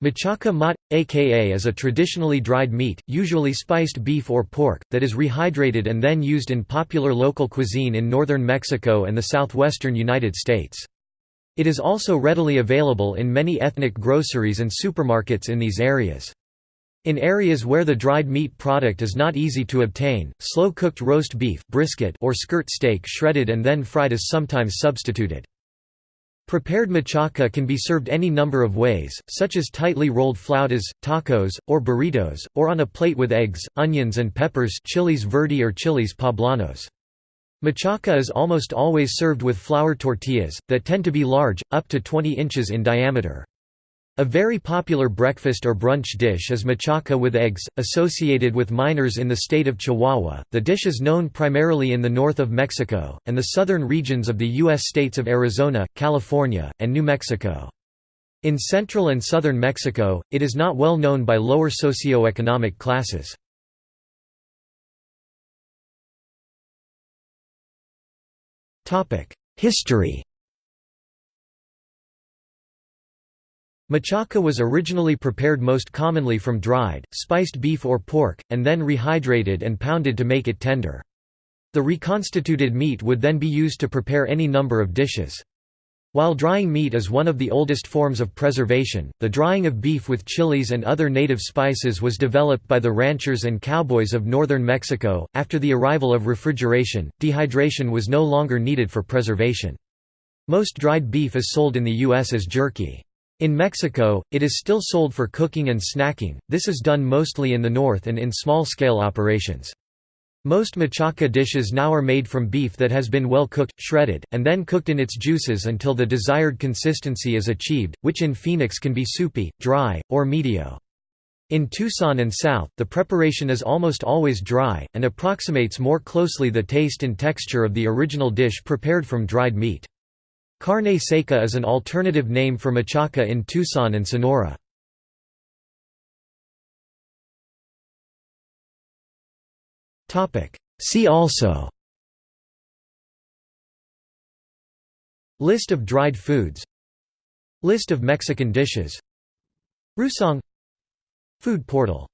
Machaca mat, aka is a traditionally dried meat, usually spiced beef or pork, that is rehydrated and then used in popular local cuisine in northern Mexico and the southwestern United States. It is also readily available in many ethnic groceries and supermarkets in these areas. In areas where the dried meat product is not easy to obtain, slow-cooked roast beef brisket or skirt steak shredded and then fried is sometimes substituted. Prepared machaca can be served any number of ways, such as tightly rolled flautas, tacos, or burritos, or on a plate with eggs, onions and peppers chiles verde or chiles poblanos. Machaca is almost always served with flour tortillas, that tend to be large, up to 20 inches in diameter. A very popular breakfast or brunch dish is machaca with eggs, associated with miners in the state of Chihuahua. The dish is known primarily in the north of Mexico, and the southern regions of the U.S. states of Arizona, California, and New Mexico. In central and southern Mexico, it is not well known by lower socioeconomic classes. History Machaca was originally prepared most commonly from dried, spiced beef or pork, and then rehydrated and pounded to make it tender. The reconstituted meat would then be used to prepare any number of dishes. While drying meat is one of the oldest forms of preservation, the drying of beef with chilies and other native spices was developed by the ranchers and cowboys of northern Mexico. After the arrival of refrigeration, dehydration was no longer needed for preservation. Most dried beef is sold in the U.S. as jerky. In Mexico, it is still sold for cooking and snacking, this is done mostly in the north and in small-scale operations. Most machaca dishes now are made from beef that has been well cooked, shredded, and then cooked in its juices until the desired consistency is achieved, which in Phoenix can be soupy, dry, or medio. In Tucson and South, the preparation is almost always dry, and approximates more closely the taste and texture of the original dish prepared from dried meat. Carne seca is an alternative name for machaca in Tucson and Sonora. See also List of dried foods List of Mexican dishes Rousong Food portal